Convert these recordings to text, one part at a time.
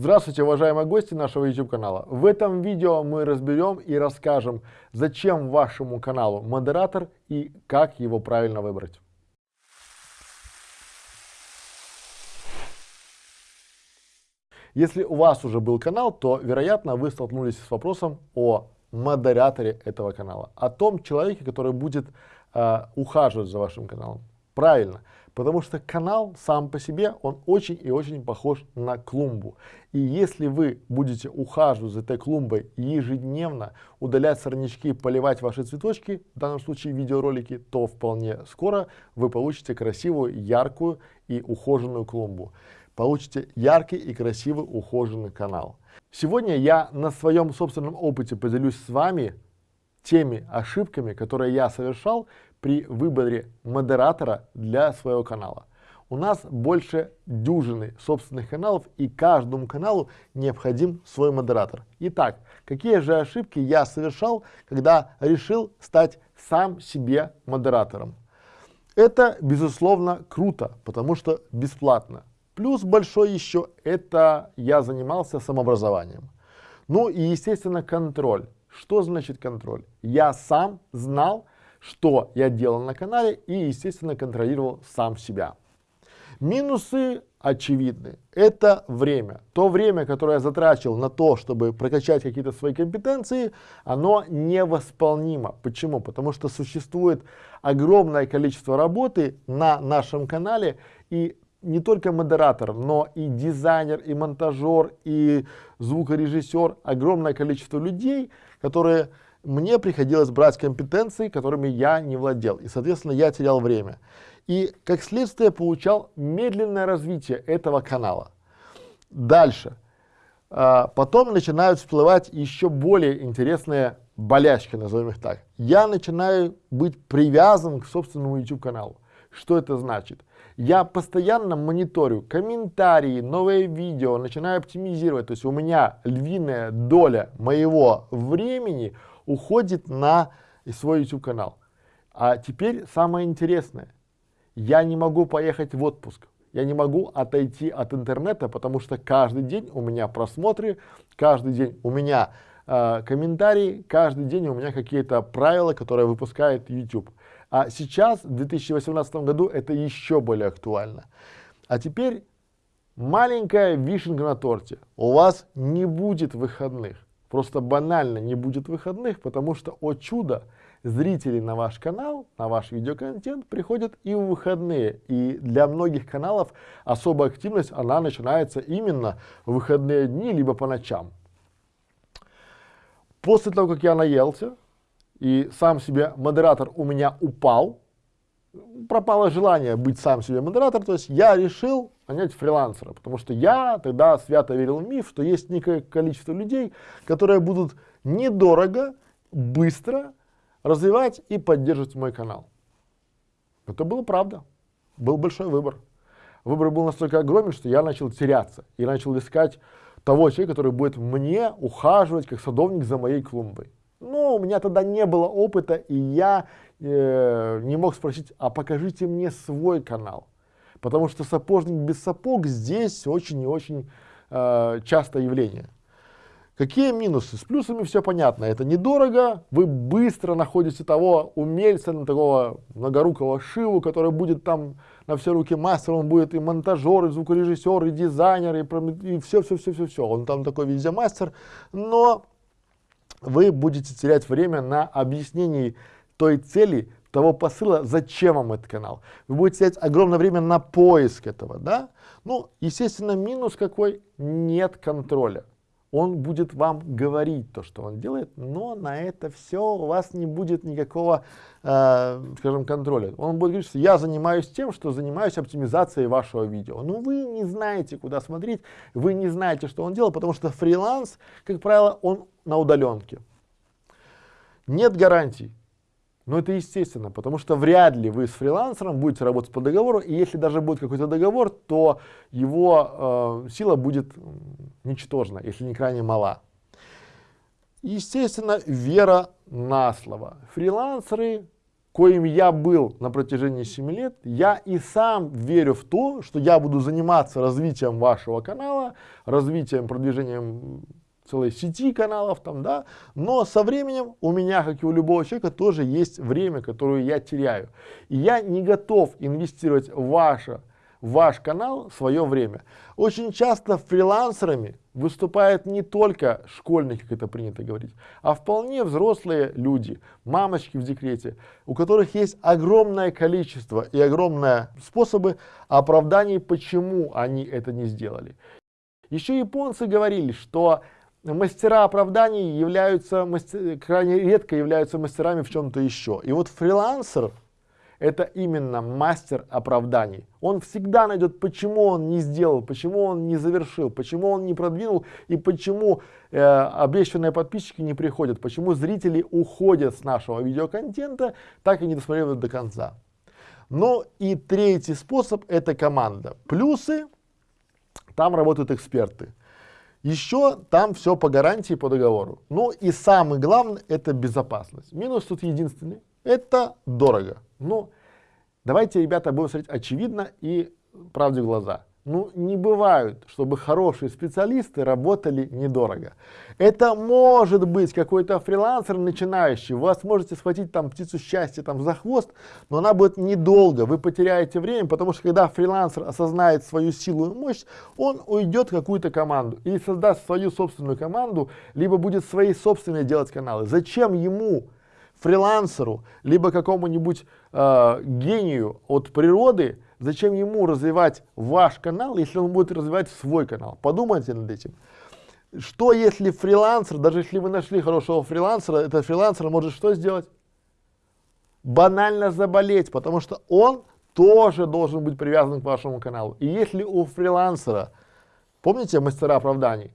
Здравствуйте, уважаемые гости нашего YouTube канала. В этом видео мы разберем и расскажем, зачем вашему каналу модератор и как его правильно выбрать. Если у вас уже был канал, то, вероятно, вы столкнулись с вопросом о модераторе этого канала, о том человеке, который будет э, ухаживать за вашим каналом. Правильно, потому что канал сам по себе, он очень и очень похож на клумбу. И если вы будете ухаживать за этой клумбой ежедневно, удалять сорнячки, поливать ваши цветочки, в данном случае видеоролики, то вполне скоро вы получите красивую, яркую и ухоженную клумбу получите яркий и красивый ухоженный канал. Сегодня я на своем собственном опыте поделюсь с вами теми ошибками, которые я совершал при выборе модератора для своего канала. У нас больше дюжины собственных каналов и каждому каналу необходим свой модератор. Итак, какие же ошибки я совершал, когда решил стать сам себе модератором? Это, безусловно, круто, потому что бесплатно. Плюс большой еще это я занимался самообразованием. Ну и естественно контроль. Что значит контроль? Я сам знал, что я делал на канале и естественно контролировал сам себя. Минусы очевидны. Это время. То время, которое я затрачивал на то, чтобы прокачать какие-то свои компетенции, оно невосполнимо. Почему? Потому что существует огромное количество работы на нашем канале и не только модератор, но и дизайнер, и монтажер, и звукорежиссер, огромное количество людей, которые мне приходилось брать компетенции, которыми я не владел, и, соответственно, я терял время. И, как следствие, получал медленное развитие этого канала. Дальше. А, потом начинают всплывать еще более интересные болячки, назовем их так. Я начинаю быть привязан к собственному YouTube каналу. Что это значит? Я постоянно мониторю комментарии, новые видео, начинаю оптимизировать. То есть у меня львиная доля моего времени уходит на свой YouTube канал. А теперь самое интересное. Я не могу поехать в отпуск. Я не могу отойти от интернета, потому что каждый день у меня просмотры, каждый день у меня э, комментарии, каждый день у меня какие-то правила, которые выпускает YouTube. А сейчас, в 2018 году, это еще более актуально. А теперь маленькая вишенка на торте. У вас не будет выходных. Просто банально не будет выходных, потому что, о чудо, зрители на ваш канал, на ваш видеоконтент приходят и в выходные. И для многих каналов особая активность, она начинается именно в выходные дни, либо по ночам. После того, как я наелся, и сам себе модератор у меня упал, пропало желание быть сам себе модератор, то есть я решил нанять фрилансера, потому что я тогда свято верил в миф, что есть некое количество людей, которые будут недорого, быстро развивать и поддерживать мой канал. Это было правда, был большой выбор. Выбор был настолько огромен, что я начал теряться и начал искать того человека, который будет мне ухаживать как садовник за моей клумбой. Но у меня тогда не было опыта, и я э, не мог спросить, а покажите мне свой канал. Потому что сапожник без сапог здесь очень и очень э, частое явление. Какие минусы? С плюсами все понятно. Это недорого, вы быстро находите того умельца, такого многорукого шиву, который будет там на все руки мастер, он будет и монтажер, и звукорежиссер, и дизайнер, и все-все-все-все-все. Он там такой везде мастер, но вы будете терять время на объяснении той цели, того посыла, зачем вам этот канал. Вы будете терять огромное время на поиск этого, да? Ну, естественно, минус какой? Нет контроля он будет вам говорить то, что он делает, но на это все у вас не будет никакого, э, скажем, контроля. Он будет говорить, что я занимаюсь тем, что занимаюсь оптимизацией вашего видео. Но вы не знаете, куда смотреть, вы не знаете, что он делает, потому что фриланс, как правило, он на удаленке. Нет гарантий. Но это естественно, потому что вряд ли вы с фрилансером будете работать по договору, и если даже будет какой-то договор, то его э, сила будет ничтожна, если не крайне мала. Естественно, вера на слово. Фрилансеры коим я был на протяжении 7 лет, я и сам верю в то, что я буду заниматься развитием вашего канала, развитием, продвижением целой сети каналов там, да, но со временем у меня, как и у любого человека, тоже есть время, которое я теряю. И я не готов инвестировать в ваше ваш канал свое время. Очень часто фрилансерами выступают не только школьники, как это принято говорить, а вполне взрослые люди, мамочки в декрете, у которых есть огромное количество и огромные способы оправданий, почему они это не сделали. Еще японцы говорили, что мастера оправданий являются, мастер, крайне редко являются мастерами в чем-то еще. И вот фрилансер это именно мастер оправданий. Он всегда найдет, почему он не сделал, почему он не завершил, почему он не продвинул и почему э, обещанные подписчики не приходят, почему зрители уходят с нашего видеоконтента, так и не досмотрели до конца. Ну и третий способ это команда. Плюсы, там работают эксперты. Еще там все по гарантии, по договору. Ну и самый главный это безопасность. Минус тут единственный, это дорого. Ну, давайте, ребята, будем смотреть очевидно и правде в глаза. Ну, не бывает, чтобы хорошие специалисты работали недорого. Это может быть какой-то фрилансер начинающий, вы сможете схватить там птицу счастья там за хвост, но она будет недолго, вы потеряете время, потому что когда фрилансер осознает свою силу и мощь, он уйдет в какую-то команду или создаст свою собственную команду, либо будет свои собственные делать каналы. Зачем ему фрилансеру, либо какому-нибудь э, гению от природы, зачем ему развивать ваш канал, если он будет развивать свой канал? Подумайте над этим. Что если фрилансер, даже если вы нашли хорошего фрилансера, этот фрилансер может что сделать? Банально заболеть, потому что он тоже должен быть привязан к вашему каналу. И если у фрилансера, помните мастера оправданий,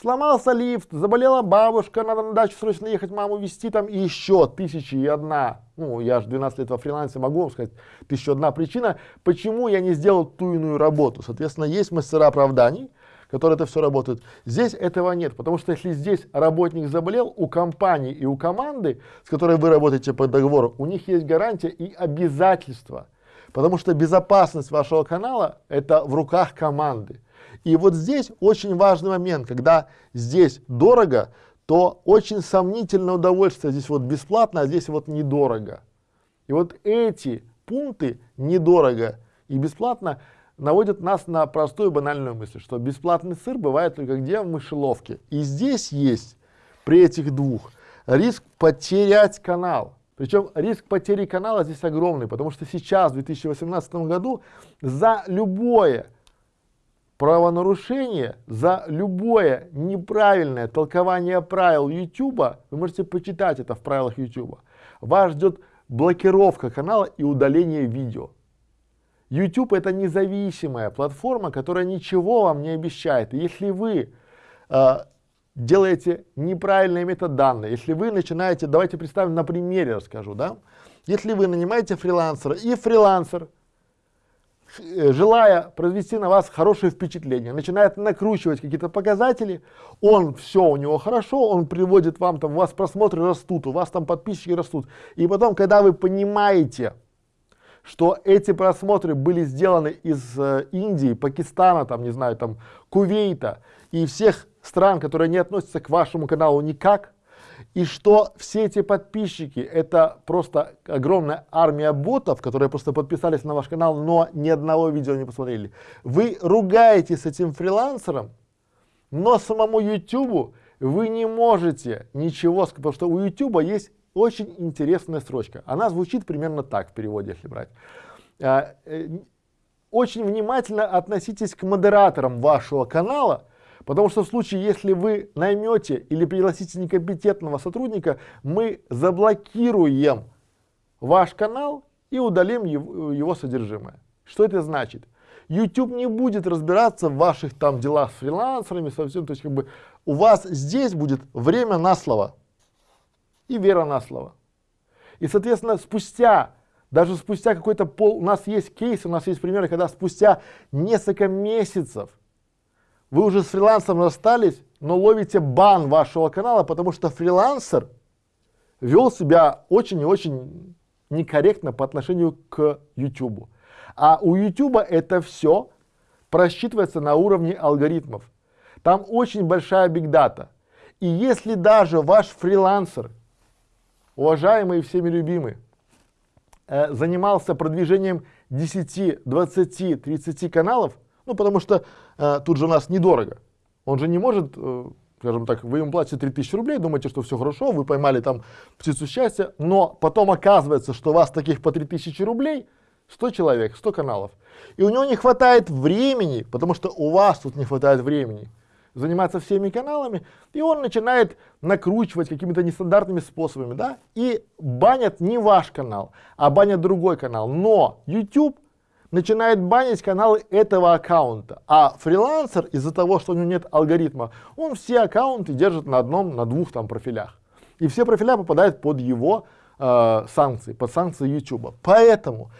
Сломался лифт, заболела бабушка, надо на дачу срочно ехать, маму везти там, и еще тысячи и одна, ну, я же 12 лет во фрилансе, могу вам сказать, тысяча одна причина, почему я не сделал ту иную работу. Соответственно, есть мастера оправданий, которые это все работают. Здесь этого нет, потому что если здесь работник заболел, у компании и у команды, с которой вы работаете по договору, у них есть гарантия и обязательства. Потому что безопасность вашего канала это в руках команды. И вот здесь очень важный момент, когда здесь дорого, то очень сомнительное удовольствие, здесь вот бесплатно, а здесь вот недорого. И вот эти пункты недорого и бесплатно наводят нас на простую банальную мысль, что бесплатный сыр бывает только где в мышеловке. И здесь есть при этих двух риск потерять канал. Причем риск потери канала здесь огромный, потому что сейчас, в 2018 году, за любое правонарушение за любое неправильное толкование правил YouTube, вы можете почитать это в правилах YouTube, вас ждет блокировка канала и удаление видео. YouTube это независимая платформа, которая ничего вам не обещает. Если вы э, делаете неправильные метаданные, если вы начинаете, давайте представим на примере расскажу, да, если вы нанимаете фрилансера и фрилансер Э, желая произвести на вас хорошее впечатление, начинает накручивать какие-то показатели, он все у него хорошо, он приводит вам там, у вас просмотры растут, у вас там подписчики растут. И потом, когда вы понимаете, что эти просмотры были сделаны из э, Индии, Пакистана, там, не знаю, там, Кувейта и всех стран, которые не относятся к вашему каналу никак, и что все эти подписчики это просто огромная армия ботов, которые просто подписались на ваш канал, но ни одного видео не посмотрели. Вы ругаетесь с этим фрилансером, но самому YouTube вы не можете ничего сказать, потому что у YouTube есть очень интересная строчка. Она звучит примерно так в переводе, если брать. А, э, очень внимательно относитесь к модераторам вашего канала, Потому что в случае, если вы наймете или пригласите некомпетентного сотрудника, мы заблокируем ваш канал и удалим его, его содержимое. Что это значит? YouTube не будет разбираться в ваших там делах с фрилансерами, совсем, то есть как бы у вас здесь будет время на слово и вера на слово. И соответственно спустя, даже спустя какой-то пол, у нас есть кейсы, у нас есть примеры, когда спустя несколько месяцев вы уже с фрилансером расстались, но ловите бан вашего канала, потому что фрилансер вел себя очень и очень некорректно по отношению к YouTube. А у YouTube это все просчитывается на уровне алгоритмов. Там очень большая бигдата. И если даже ваш фрилансер, уважаемый и всеми любимый, э, занимался продвижением 10, 20, 30 каналов, ну потому что э, тут же у нас недорого, он же не может, э, скажем так, вы ему платите 3000 рублей, думаете, что все хорошо, вы поймали там птицу счастья, но потом оказывается, что у вас таких по 3000 рублей 100 человек, 100 каналов. И у него не хватает времени, потому что у вас тут не хватает времени заниматься всеми каналами, и он начинает накручивать какими-то нестандартными способами, да, и банят не ваш канал, а банят другой канал. Но YouTube начинает банить каналы этого аккаунта, а фрилансер из-за того, что у него нет алгоритма, он все аккаунты держит на одном, на двух там профилях. И все профиля попадают под его э, санкции, под санкции YouTube. Поэтому,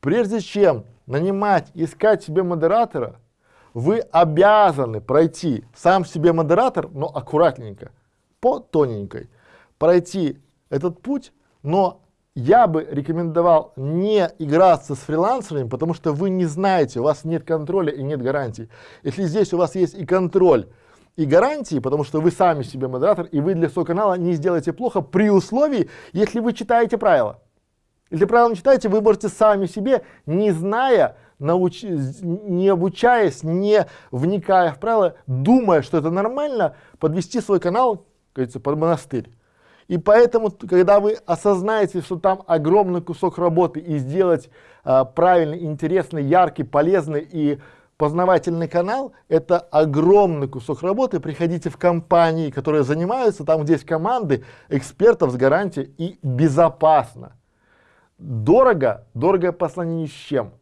прежде чем нанимать, искать себе модератора, вы обязаны пройти сам себе модератор, но аккуратненько, по тоненькой, пройти этот путь, но я бы рекомендовал не играться с фрилансерами, потому что вы не знаете, у вас нет контроля и нет гарантий. Если здесь у вас есть и контроль, и гарантии, потому что вы сами себе модератор, и вы для своего канала не сделаете плохо при условии, если вы читаете правила. Если правила не читаете, вы можете сами себе, не зная, науч... не обучаясь, не вникая в правила, думая, что это нормально, подвести свой канал, говорится, под монастырь. И поэтому, когда вы осознаете, что там огромный кусок работы и сделать э, правильный, интересный, яркий, полезный и познавательный канал, это огромный кусок работы. Приходите в компании, которые занимаются, там где есть команды экспертов с гарантией и безопасно. Дорого, дорого по сравнению с чем?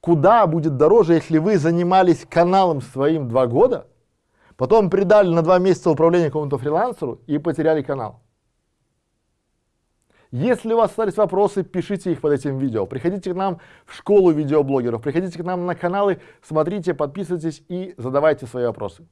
Куда будет дороже, если вы занимались каналом своим два года, потом придали на два месяца управления какому-то фрилансеру и потеряли канал. Если у вас остались вопросы, пишите их под этим видео. Приходите к нам в школу видеоблогеров, приходите к нам на каналы, смотрите, подписывайтесь и задавайте свои вопросы.